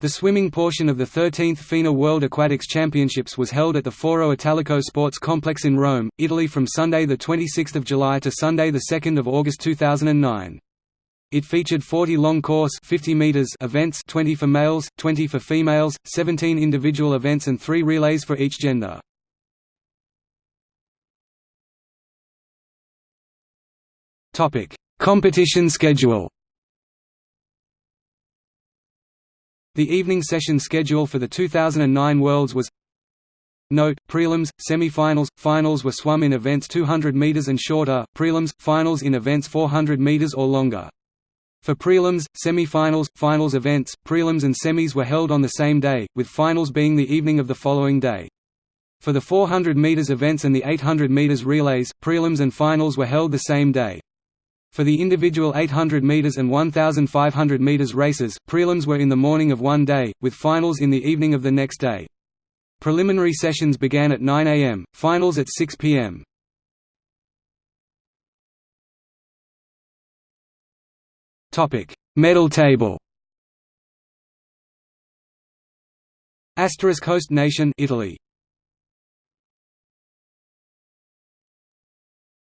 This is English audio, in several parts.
The swimming portion of the 13th FINA World Aquatics Championships was held at the Foro Italico Sports Complex in Rome, Italy from Sunday 26 July to Sunday 2 August 2009. It featured 40 long course 50 meters events 20 for males, 20 for females, 17 individual events and 3 relays for each gender. Competition schedule The evening session schedule for the 2009 Worlds was Note, prelims, semi-finals, finals were swum in events 200 meters and shorter, prelims, finals in events 400 meters or longer. For prelims, semi-finals, finals events, prelims and semis were held on the same day, with finals being the evening of the following day. For the 400 meters events and the 800 meters relays, prelims and finals were held the same day. For the individual 800 meters and 1500 meters races, prelims were in the morning of one day, with finals in the evening of the next day. Preliminary sessions began at 9 am, finals at 6 pm. Medal table. Asterisk host nation Italy.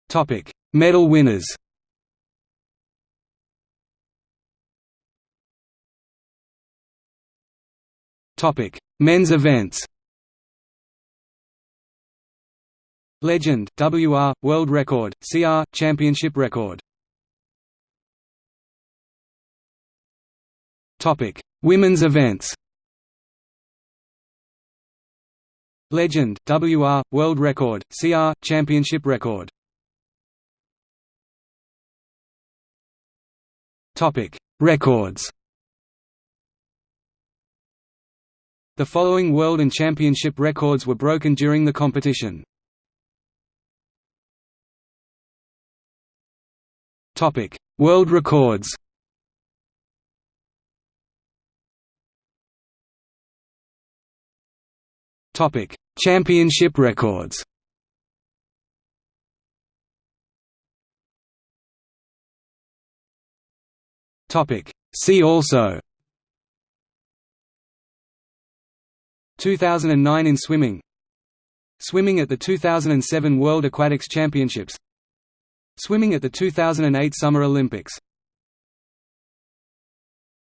Topic: Medal winners. Topic: Men's events. Legend, WR, World Record, CR, Championship Record. Topic: Women's events. Legend, WR, World Record, CR, Championship Record. Topic: Records. The following world and championship records were broken during the competition. Topic: World records. Topic: Championship records. Topic: See also 2009 in swimming. Swimming at the 2007 World Aquatics Championships. Swimming at the 2008 Summer Olympics